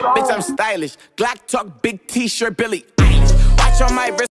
Bitch, I'm stylish. Glock talk, big t-shirt, Billy Watch on my wrist.